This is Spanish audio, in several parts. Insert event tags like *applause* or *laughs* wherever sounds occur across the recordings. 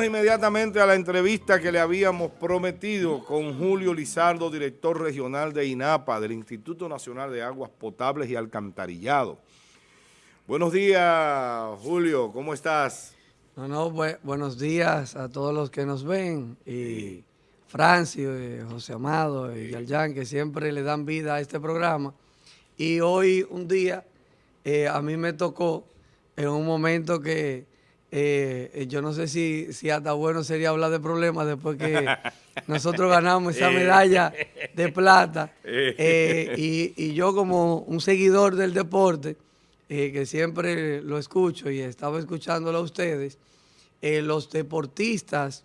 Vamos inmediatamente a la entrevista que le habíamos prometido con Julio Lizardo, director regional de INAPA, del Instituto Nacional de Aguas Potables y Alcantarillado. Buenos días, Julio, ¿cómo estás? No, no, buenos días a todos los que nos ven y Francio, y José Amado y Yaljan, que siempre le dan vida a este programa. Y hoy un día eh, a mí me tocó en un momento que eh, yo no sé si, si hasta bueno sería hablar de problemas después que *laughs* nosotros ganamos esa medalla de plata. *laughs* Eh, y, yo como un seguidor del deporte, eh, que siempre lo escucho y estaba escuchándolo a ustedes, los deportistas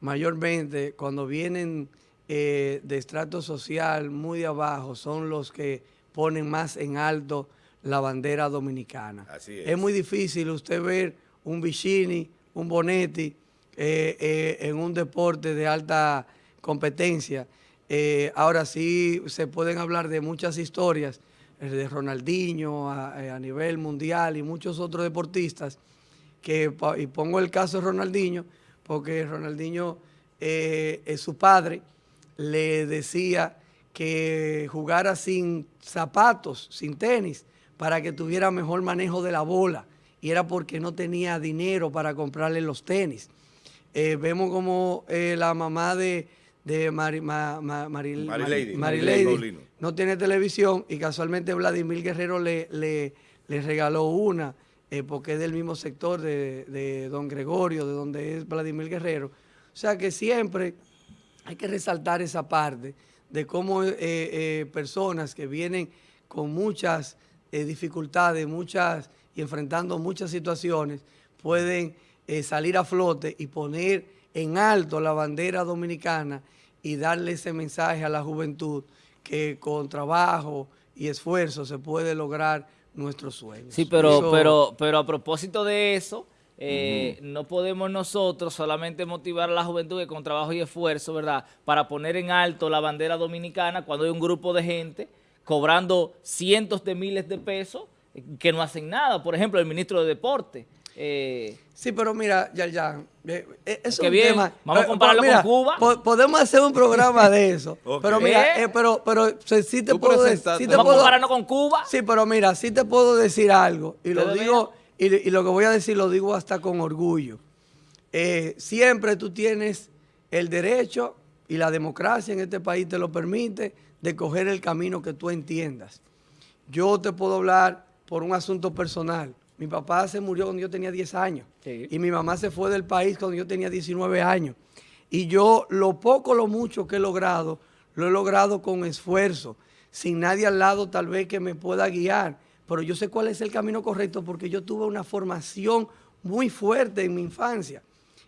mayormente cuando vienen de estrato social muy de abajo son los que ponen más en alto la bandera dominicana. es muy difícil usted ver un Vicini, un Bonetti, eh, eh, en un deporte de alta competencia. Eh, ahora sí se pueden hablar de muchas historias, de Ronaldinho a, nivel mundial y muchos otros deportistas, que, y pongo el caso de Ronaldinho, porque Ronaldinho, su padre, le decía que jugara sin zapatos, sin tenis, para que tuviera mejor manejo de la bola y era porque no tenía dinero para comprarle los tenis. Eh, vemos como eh, la mamá de, de Mari, no tiene televisión y casualmente Vladimir Guerrero le, le, regaló una eh, porque es del mismo sector de, de, Don Gregorio, de donde es Vladimir Guerrero. O sea que siempre hay que resaltar esa parte de cómo personas que vienen con muchas dificultades, muchas y enfrentando muchas situaciones, pueden eh, salir a flote y poner en alto la bandera dominicana y darle ese mensaje a la juventud que con trabajo y esfuerzo se puede lograr nuestros sueños. Sí, pero, pero, pero a propósito de eso, eh, no podemos nosotros solamente motivar a la juventud que con trabajo y esfuerzo, ¿verdad?, para poner en alto la bandera dominicana cuando hay un grupo de gente cobrando cientos de miles de pesos que no hacen nada. Por ejemplo, el ministro de Deporte. Eh, sí, pero mira, ya, ya, eh, eh, eso es bien, Vamos a compararlo con Cuba. podemos hacer un programa de *laughs* eso. Pero mira, pero, pero sí te puedo decir. vamos a compararnos con Cuba. Sí, pero mira, sí te puedo decir algo. Y lo digo, y, y, lo que voy a decir lo digo hasta con orgullo. siempre tú tienes el derecho y la democracia en este país te lo permite de coger el camino que tú entiendas. Yo te puedo hablar por un asunto personal. Mi papá se murió cuando yo tenía 10 años y mi mamá se fue del país cuando yo tenía 19 años. Y yo lo poco, lo mucho que he logrado, lo he logrado con esfuerzo, sin nadie al lado tal vez que me pueda guiar, pero yo sé cuál es el camino correcto porque yo tuve una formación muy fuerte en mi infancia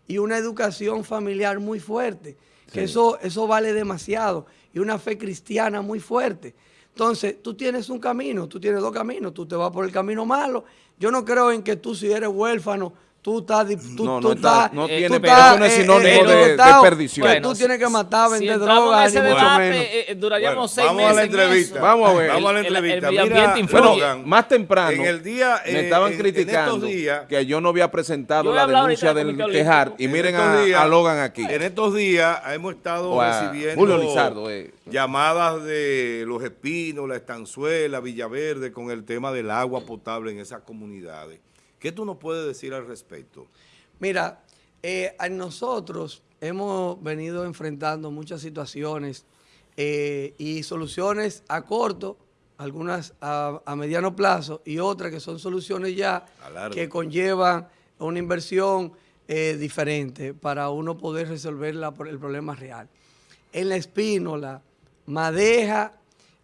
y una educación familiar muy fuerte, que eso, eso vale demasiado, y una fe cristiana muy fuerte. Entonces, tú tienes un camino, tú tienes dos caminos, tú te vas por el camino malo. Yo no creo en que tú si eres huérfano, tú estás... Tú, no, tú no, estás, no tiene, tú eso no es sinónimo de, de, perdición. tú tienes que matar, vender si drogas, ni mucho menos. Eh, eh, duraríamos seis vamos meses a la entrevista. Vamos a ver. Vamos a la entrevista. El, el, Mira, bueno, más temprano, en el día, me estaban criticando que yo no había presentado la denuncia del Tejar. Y miren a Logan aquí. En estos días hemos estado recibiendo... Julio Lizardo, eh llamadas de Los Espinos, La Estanzuela, Villaverde, con el tema del agua potable en esas comunidades. ¿Qué tú nos puedes decir al respecto? Mira, eh, nosotros hemos venido enfrentando muchas situaciones eh, y soluciones a corto, algunas a, mediano plazo y otras que son soluciones ya que conllevan una inversión eh, diferente para uno poder resolver el problema real. En la espínola, madeja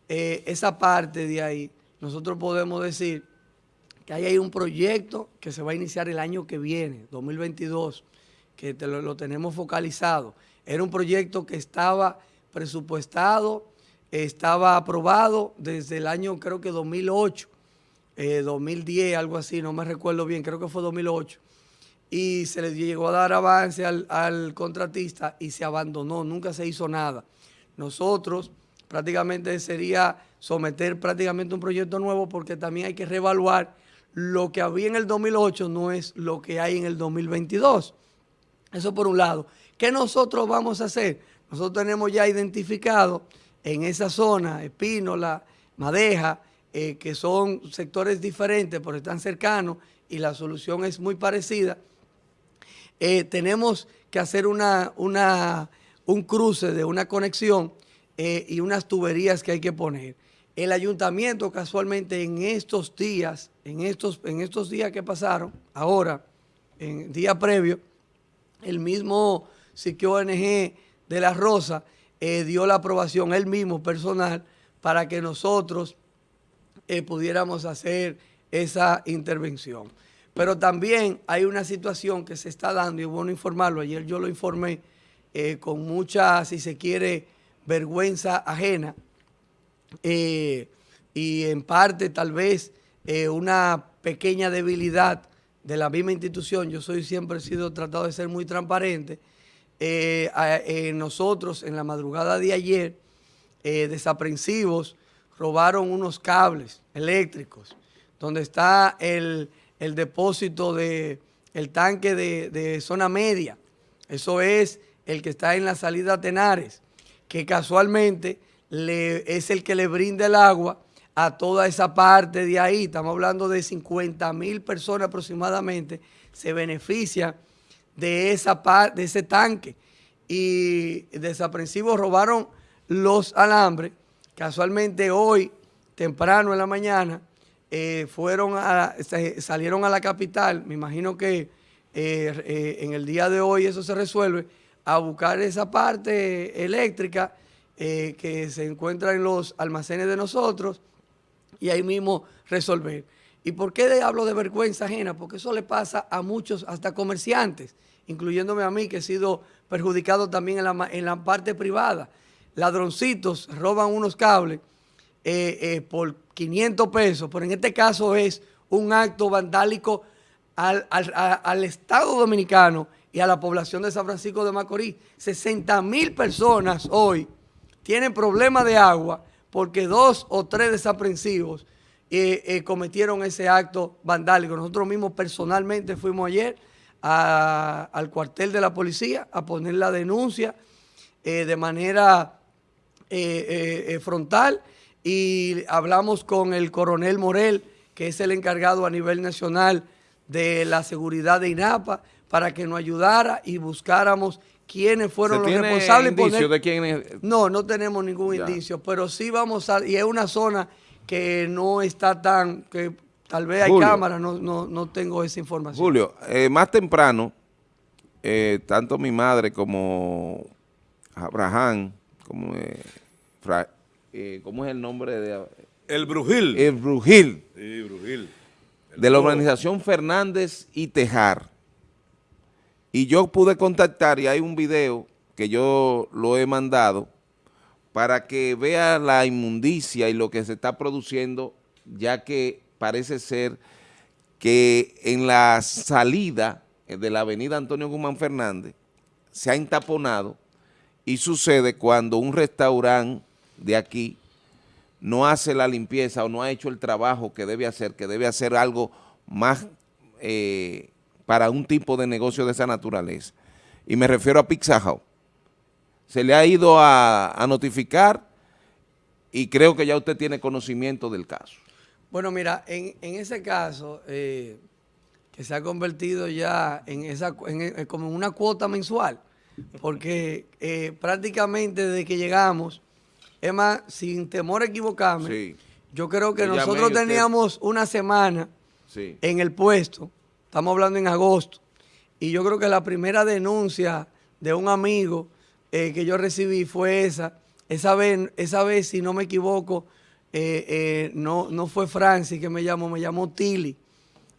eh, esa parte de ahí, nosotros podemos decir que ahí hay un proyecto que se va a iniciar el año que viene, 2022, que lo, tenemos focalizado. Era un proyecto que estaba presupuestado, estaba aprobado desde el año creo que 2008, 2010, eh, algo así, no me recuerdo bien, creo que fue 2008. Y se le llegó a dar avance al, al contratista y se abandonó, nunca se hizo nada. Nosotros prácticamente sería someter prácticamente un proyecto nuevo porque también hay que reevaluar lo que había en el 2008 no es lo que hay en el 2022. Eso por un lado. ¿Qué nosotros vamos a hacer? Nosotros tenemos ya identificado en esa zona, Espínola, Madeja, eh, que son sectores diferentes, pero están cercanos y la solución es muy parecida. Eh, tenemos que hacer una, una, un cruce de una conexión eh, y unas tuberías que hay que poner. El ayuntamiento casualmente en estos días, en estos, en estos días que pasaron, ahora, en día previo, el mismo Siquio ONG de La Rosa eh, dio la aprobación, él mismo personal, para que nosotros eh, pudiéramos hacer esa intervención. Pero también hay una situación que se está dando, y bueno informarlo, ayer yo lo informé, con mucha, si se quiere, vergüenza ajena, eh, y en parte tal vez eh, una pequeña debilidad de la misma institución. Yo soy siempre he sido tratado de ser muy transparente. Eh, nosotros en la madrugada de ayer, desaprensivos, robaron unos cables eléctricos donde está el, depósito de el tanque de, de, zona media. Eso es el que está en la salida Tenares, que casualmente es el que le brinda el agua a toda esa parte de ahí. Estamos hablando de 50 mil personas aproximadamente se benefician de, esa de ese tanque. Y desaprensivos robaron los alambres. Casualmente hoy, temprano en la mañana, eh, fueron salieron a la capital. Me imagino que eh, eh, en el día de hoy eso se resuelve, a buscar esa parte eléctrica que se encuentra en los almacenes de nosotros y ahí mismo resolver. ¿Y por qué hablo de vergüenza ajena? Porque eso le pasa a muchos, hasta comerciantes, incluyéndome a mí, que he sido perjudicado también en la, en la parte privada. Ladroncitos roban unos cables eh, eh, por 500 pesos, pero en este caso es un acto vandálico al, al Estado Dominicano y a la población de San Francisco de Macorís. 60 mil personas hoy tienen problemas de agua porque dos o tres desaprensivos eh, eh, cometieron ese acto vandálico. Nosotros mismos personalmente fuimos ayer al cuartel de la policía a poner la denuncia eh, de manera frontal y hablamos con el coronel Morel, que es el encargado a nivel nacional de la seguridad de INAPA, para que nos ayudara y buscáramos quiénes fueron los responsables. Indicio de quién No, no tenemos ningún indicio, pero sí vamos a... Y es una zona que no está tan... que Tal vez hay cámaras, no, no, tengo esa información. Julio, eh, más temprano, eh, tanto mi madre como Abraham, como... Eh, ¿Cómo es el nombre de...? El Brujil. El Brujil. Sí, Brujil. de la organización Fernández y Tejar y yo pude contactar y hay un video que yo lo he mandado para que vea la inmundicia y lo que se está produciendo, ya que parece ser que en la salida de la avenida Antonio Guzmán Fernández se ha entaponado y sucede cuando un restaurante de aquí no hace la limpieza o no ha hecho el trabajo que debe hacer, que debe hacer algo más eh, para un tipo de negocio de esa naturaleza. Y me refiero a Pizza Se le ha ido a, notificar y creo que ya usted tiene conocimiento del caso. Bueno, mira, en, ese caso, eh, que se ha convertido ya en esa en, como una cuota mensual, porque eh, prácticamente desde que llegamos, es más, sin temor a equivocarme, yo creo que nosotros teníamos una semana en el puesto Estamos hablando en agosto. Y yo creo que la primera denuncia de un amigo eh, que yo recibí fue esa. Esa vez, esa vez si no me equivoco, eh, eh, no, no fue Francis que me llamó, me llamó Tilly.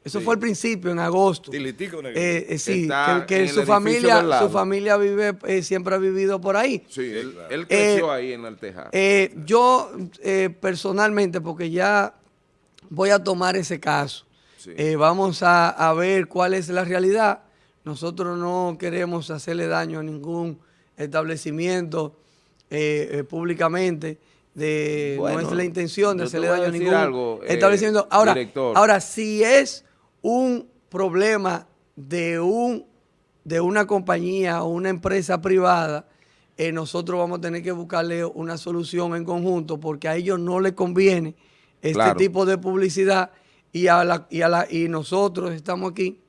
Eso fue al principio, en agosto. Tilitico eh, Sí, que, su, familia, su familia vive, siempre ha vivido por ahí. Sí, él, creció ahí en Alteja. yo personalmente, porque ya voy a tomar ese caso, eh, vamos a, ver cuál es la realidad. Nosotros no queremos hacerle daño a ningún establecimiento eh, eh, públicamente. De, no es la intención de hacerle daño a ningún establecimiento. Ahora, ahora, si es un problema de un de una compañía o una empresa privada, eh, nosotros vamos a tener que buscarle una solución en conjunto porque a ellos no les conviene este tipo de publicidad y, a la, y, a la, y nosotros estamos aquí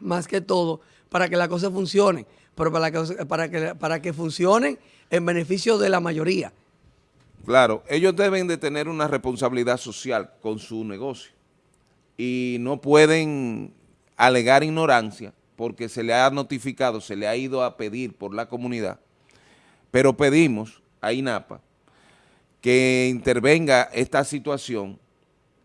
más que todo para que las cosas funcionen, pero para que, para que, para que funcionen en beneficio de la mayoría. Claro, ellos deben de tener una responsabilidad social con su negocio y no pueden alegar ignorancia porque se le ha notificado, se le ha ido a pedir por la comunidad, pero pedimos a INAPA que intervenga esta situación,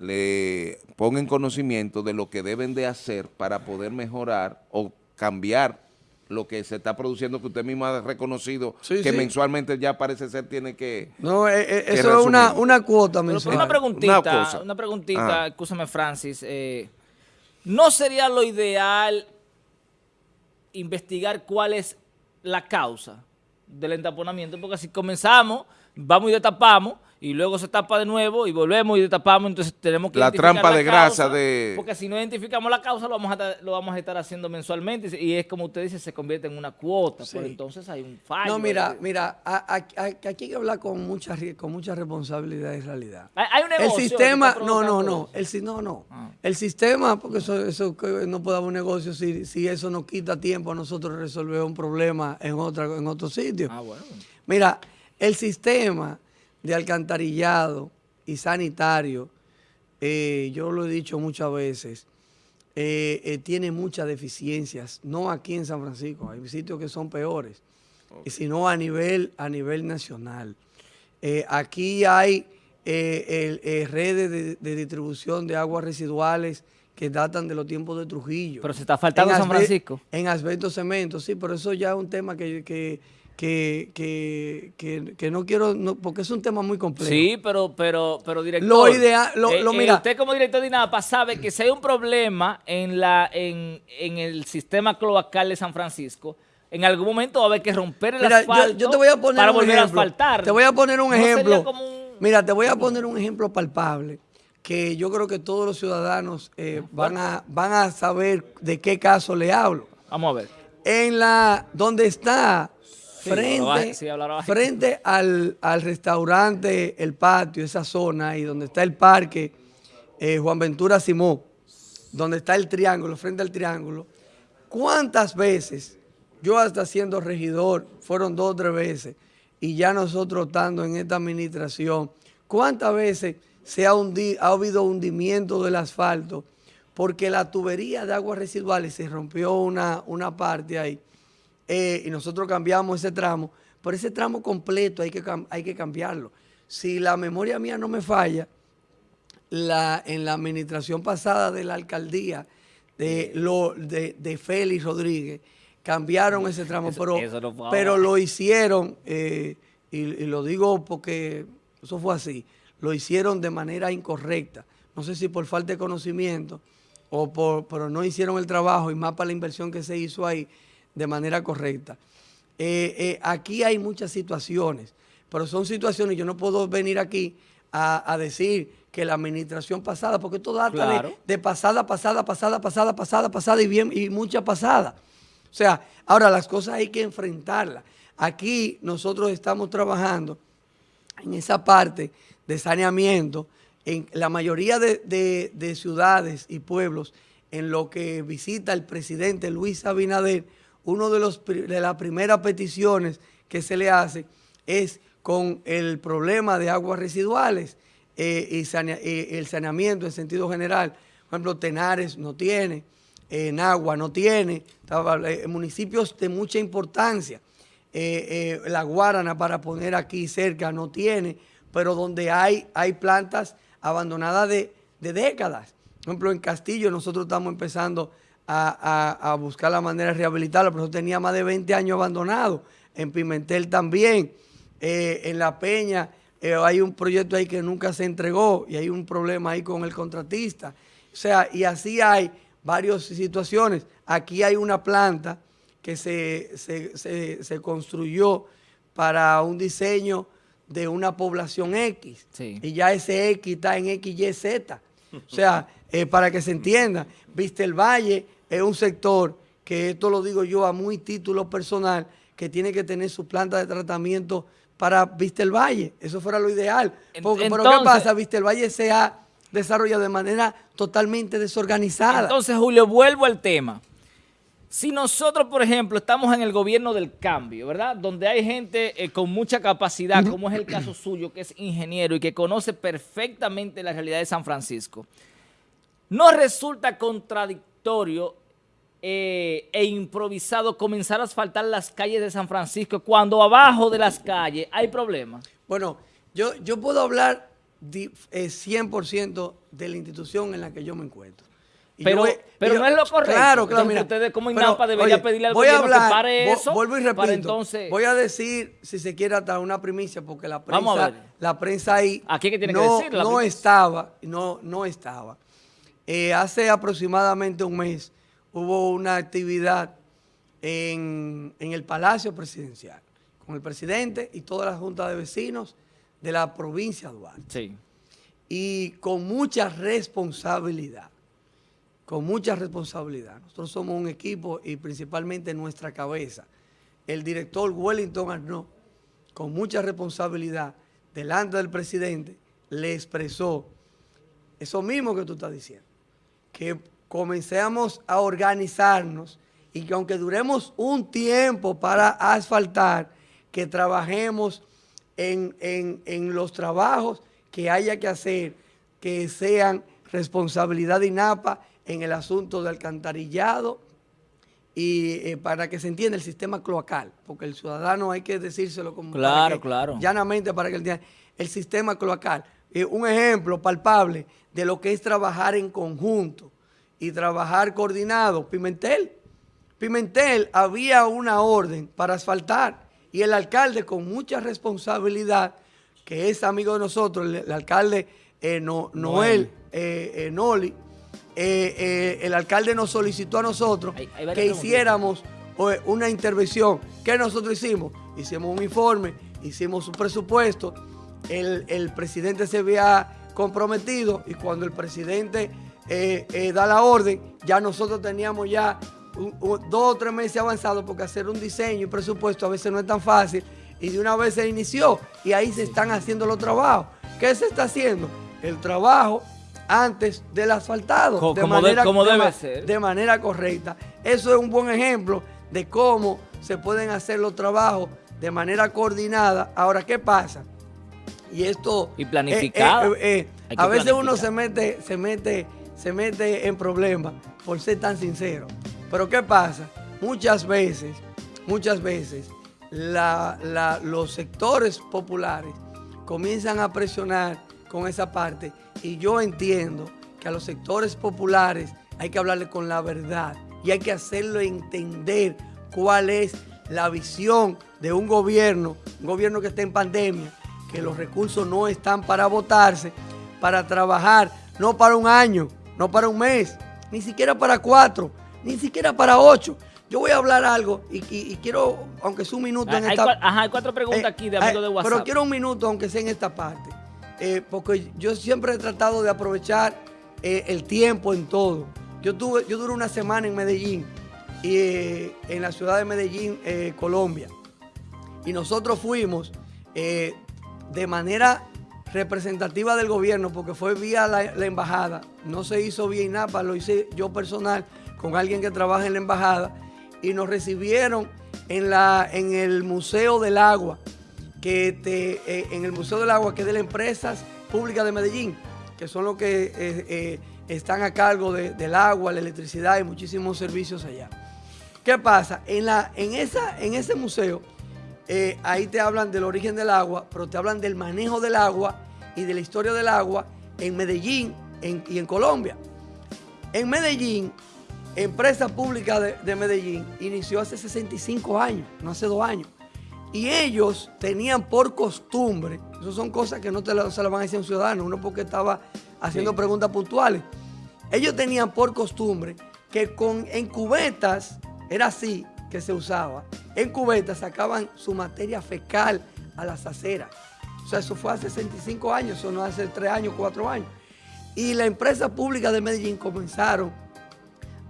le ponga en conocimiento de lo que deben de hacer para poder mejorar o cambiar lo que se está produciendo, que usted mismo ha reconocido que mensualmente ya parece ser tiene que No, eh, eh, eso es una, una cuota mensual. una preguntita, una, preguntita, escúchame Francis, eh, ¿no sería lo ideal investigar cuál es la causa del entaponamiento? Porque si comenzamos, vamos y destapamos, y luego se tapa de nuevo y volvemos y destapamos, entonces tenemos que La trampa de grasa de... Porque si no identificamos la causa, lo vamos a, lo vamos a estar haciendo mensualmente y es como usted dice, se convierte en una cuota, pero entonces hay un fallo. No, mira, mira, aquí hay que hablar con mucha, con mucha responsabilidad y realidad. Hay, un negocio El sistema, no, no, no, el, no, no. Ah. El sistema, porque eso, eso no puede haber un negocio si, si eso nos quita tiempo a nosotros resolver un problema en, otra, en otro sitio. Ah, bueno. Mira, el sistema de alcantarillado y sanitario, eh, yo lo he dicho muchas veces, eh, eh, tiene muchas deficiencias, no aquí en San Francisco, hay sitios que son peores, sino a nivel, a nivel nacional. aquí hay redes de, distribución de aguas residuales que datan de los tiempos de Trujillo. Pero se está faltando en San Francisco. En asbesto cemento, sí, pero eso ya es un tema que, que que, que, que, no quiero, porque es un tema muy complejo. Sí, pero, pero, pero director. Lo ideal, lo, eh, mira. Eh, usted como director de INAPA sabe que si hay un problema en, la, en, en el sistema cloacal de San Francisco, en algún momento va a haber que romper el asfalto yo, te voy a poner para un volver ejemplo. a asfaltar. Te voy a poner un ejemplo. Mira, te voy a poner un ejemplo palpable que yo creo que todos los ciudadanos eh, van, a, van a saber de qué caso le hablo. Vamos a ver. En la, donde está frente, al, restaurante, el patio, esa zona, y donde está el parque eh, Juan Ventura Simón, donde está el triángulo, frente al triángulo, ¿cuántas veces, yo hasta siendo regidor, fueron dos o tres veces, y ya nosotros estando en esta administración, ¿cuántas veces se ha, ha habido hundimiento del asfalto? Porque la tubería de aguas residuales se rompió una, una parte ahí eh, y nosotros cambiamos ese tramo, pero ese tramo completo hay que, hay que cambiarlo. Si la memoria mía no me falla, la, en la administración pasada de la alcaldía de, lo, de, Félix Rodríguez, cambiaron ese tramo, pero, pero lo hicieron, eh, y, lo digo porque eso fue así, lo hicieron de manera incorrecta. No sé si por falta de conocimiento, o por, pero no hicieron el trabajo y más para la inversión que se hizo ahí de manera correcta. Eh, eh, aquí hay muchas situaciones, pero son situaciones, yo no puedo venir aquí a, decir que la administración pasada, porque todo data de, pasada, pasada, pasada, pasada, pasada, pasada y bien y mucha pasada. O sea, ahora las cosas hay que enfrentarlas. Aquí nosotros estamos trabajando en esa parte de saneamiento, en la mayoría de ciudades y pueblos, en lo que visita el presidente Luis Abinader, una de, los, de las primeras peticiones que se le hace es con el problema de aguas residuales eh, y el saneamiento en sentido general. Por ejemplo, Tenares no tiene, en agua no tiene, eh, municipios de mucha importancia. Eh, la Guarana, para poner aquí cerca, no tiene, pero donde hay, hay plantas abandonadas de, de décadas. Por ejemplo, en Castillo nosotros estamos empezando a, buscar la manera de rehabilitarlo, pero eso tenía más de 20 años abandonado. En Pimentel también, eh, en La Peña eh, hay un proyecto ahí que nunca se entregó y hay un problema ahí con el contratista. O sea, y así hay varias situaciones. Aquí hay una planta que se, se, construyó para un diseño de una población X. Y ya ese X está en XYZ. O sea, eh, para que se entienda, Viste el Valle es un sector que esto lo digo yo a muy título personal, que tiene que tener su planta de tratamiento para Vistel Valle. Eso fuera lo ideal. Porque, pero ¿qué pasa? Vistel Valle se ha desarrollado de manera totalmente desorganizada. Entonces, Julio, vuelvo al tema. Si nosotros, por ejemplo, estamos en el gobierno del cambio, ¿verdad? Donde hay gente eh, con mucha capacidad, como es el caso suyo, que es ingeniero y que conoce perfectamente la realidad de San Francisco, ¿no resulta contradictorio eh, e improvisado comenzar a asfaltar las calles de San Francisco cuando abajo de las calles hay problemas? Bueno, yo, yo puedo hablar 100% eh, de la institución en la que yo me encuentro. pero, pero no es lo correcto. Claro, claro, mira. Ustedes como INAPA deberían pedirle al voy gobierno a hablar, que pare eso. Vuelvo y repito. Entonces... Voy a decir, si se quiere, hasta una primicia, porque la prensa, la prensa ahí Aquí que tiene no, que decir, no estaba, no, no estaba. Eh, hace aproximadamente un mes hubo una actividad en, el Palacio Presidencial con el presidente y toda la Junta de Vecinos de la provincia de Duarte. Sí. Y con mucha responsabilidad, con mucha responsabilidad. Nosotros somos un equipo y principalmente nuestra cabeza. El director Wellington Arnaud, con mucha responsabilidad, delante del presidente, le expresó eso mismo que tú estás diciendo, que comencemos a organizarnos y que aunque duremos un tiempo para asfaltar, que trabajemos en, los trabajos que haya que hacer, que sean responsabilidad de INAPA en el asunto de alcantarillado y eh, para que se entienda el sistema cloacal, porque el ciudadano hay que decírselo como claro, claro. llanamente para que el sistema cloacal. Eh, un ejemplo palpable de lo que es trabajar en conjunto y trabajar coordinado. Pimentel, Pimentel había una orden para asfaltar y el alcalde con mucha responsabilidad, que es amigo de nosotros, el, alcalde eh, Noel eh, eh, Noli, el alcalde nos solicitó a nosotros que hiciéramos una intervención. ¿Qué nosotros hicimos? Hicimos un informe, hicimos un presupuesto, el, el presidente se había comprometido y cuando el presidente eh, eh, da la orden, ya nosotros teníamos ya dos o tres meses avanzados porque hacer un diseño y presupuesto a veces no es tan fácil y de una vez se inició y ahí se están haciendo los trabajos. ¿Qué se está haciendo? El trabajo antes del asfaltado. de manera, debe ser. De manera correcta. Eso es un buen ejemplo de cómo se pueden hacer los trabajos de manera coordinada. Ahora, ¿qué pasa? Y esto... Y planificado. Eh, a veces uno se mete, se mete se mete en problemas por ser tan sincero. Pero ¿qué pasa? Muchas veces, muchas veces, los sectores populares comienzan a presionar con esa parte y yo entiendo que a los sectores populares hay que hablarle con la verdad y hay que hacerlo entender cuál es la visión de un gobierno, un gobierno que está en pandemia, que los recursos no están para votarse, para trabajar, no para un año, no para un mes, ni siquiera para cuatro, ni siquiera para ocho. Yo voy a hablar algo y, quiero, aunque sea un minuto en esta... Ajá, hay cuatro preguntas aquí de amigos de WhatsApp. Pero quiero un minuto, aunque sea en esta parte. Eh, porque yo siempre he tratado de aprovechar eh, el tiempo en todo. Yo tuve, yo duré una semana en Medellín, y, eh, en la ciudad de Medellín, Colombia. Y nosotros fuimos de manera representativa del gobierno, porque fue vía la, embajada, no se hizo vía INAPA, lo hice yo personal con alguien que trabaja en la embajada, y nos recibieron en, la, en el Museo del Agua, que te, eh, en el Museo del Agua, que es de las empresas públicas de Medellín, que son los que eh, eh, están a cargo del agua, la electricidad y muchísimos servicios allá. ¿Qué pasa? En, la, en, esa, en ese museo eh, ahí te hablan del origen del agua, pero te hablan del manejo del agua y de la historia del agua en Medellín y en Colombia. En Medellín, Empresa Pública de, Medellín inició hace 65 años, no hace dos años. Y ellos tenían por costumbre, eso son cosas que no te se las van a decir a un ciudadano, uno porque estaba haciendo preguntas puntuales. Ellos tenían por costumbre que con, en cubetas, era así que se usaba, en cubetas sacaban su materia fecal a las aceras. O sea, eso fue hace 65 años, eso no hace 3 años, 4 años. Y la empresa pública de Medellín comenzaron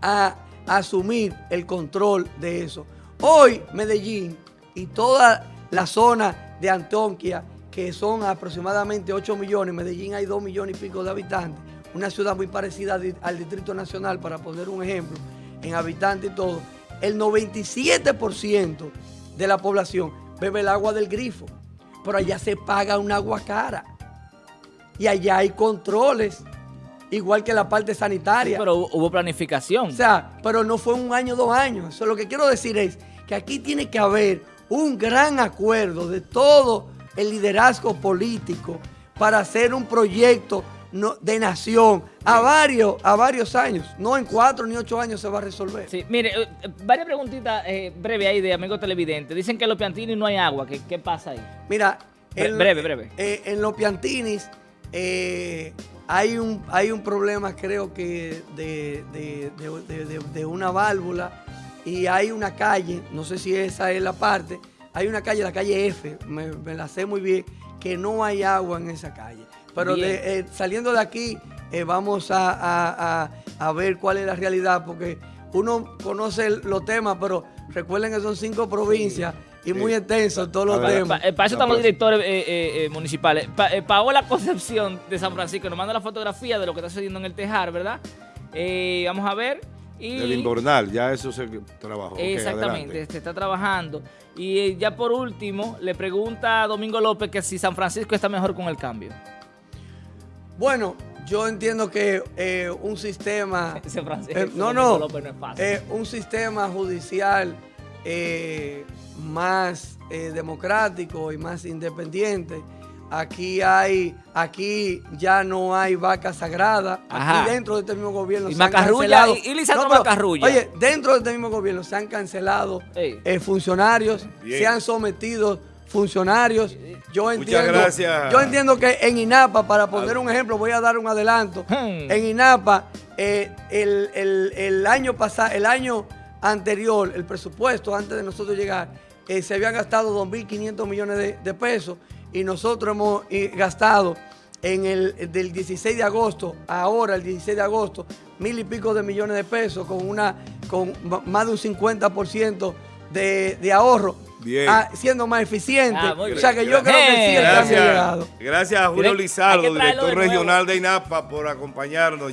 a, asumir el control de eso. Hoy Medellín y toda la zona de Antonquia, que son aproximadamente 8 millones, Medellín hay 2 millones y pico de habitantes, una ciudad muy parecida al Distrito Nacional, para poner un ejemplo, en habitantes y todo, el 97% de la población bebe el agua del grifo, pero allá se paga un agua cara y allá hay controles igual que la parte sanitaria. pero hubo planificación. O sea, pero no fue un año, dos años. Eso lo que quiero decir es que aquí tiene que haber un gran acuerdo de todo el liderazgo político para hacer un proyecto de nación a varios, a varios años. No en cuatro ni ocho años se va a resolver. Sí, mire, eh, varias preguntitas eh, breves ahí de amigos televidentes. Dicen que en los Piantini no hay agua. ¿Qué, qué pasa ahí? Mira, breve, breve. Eh, en los Piantinis eh, hay, un, hay un problema, creo que, de, una válvula y hay una calle, no sé si esa es la parte, hay una calle, la calle F, me, la sé muy bien, que no hay agua en esa calle. Pero eh, saliendo de aquí, eh, vamos a, ver cuál es la realidad, porque uno conoce los temas, pero recuerden que son cinco provincias y muy extenso todos los temas. Para, eso están los directores eh, eh, eh, municipales. Paola Concepción de San Francisco nos manda la fotografía de lo que está sucediendo en el Tejar, ¿verdad? vamos a ver. Y, Del invernal, ya eso se trabajó. Exactamente, se está trabajando. Y ya por último, le pregunta a Domingo López que si San Francisco está mejor con el cambio. Bueno, yo entiendo que un sistema... *laughs* no, no, López no es fácil. un sistema judicial más eh, democrático y más independiente. Aquí hay, aquí ya no hay vaca sagrada. Aquí dentro de este mismo gobierno se han cancelado. Y, Oye, dentro de este mismo gobierno se han cancelado eh, funcionarios, se han sometido funcionarios. Yo entiendo, gracias. Yo entiendo que en INAPA, para poner un ejemplo, voy a dar un adelanto. Hmm. En INAPA, eh, el, el año pasado, el año anterior, el presupuesto antes de nosotros llegar, eh, se habían gastado 2.500 millones de, pesos y nosotros hemos eh, gastado en el del 16 de agosto, ahora el 16 de agosto, mil y pico de millones de pesos con una con más de un 50% de, de ahorro. Ah, siendo más eficiente. Ah, o sea que yo creo que sí gracias, Gracias a Julio Lizardo, director regional de INAPA, por acompañarnos.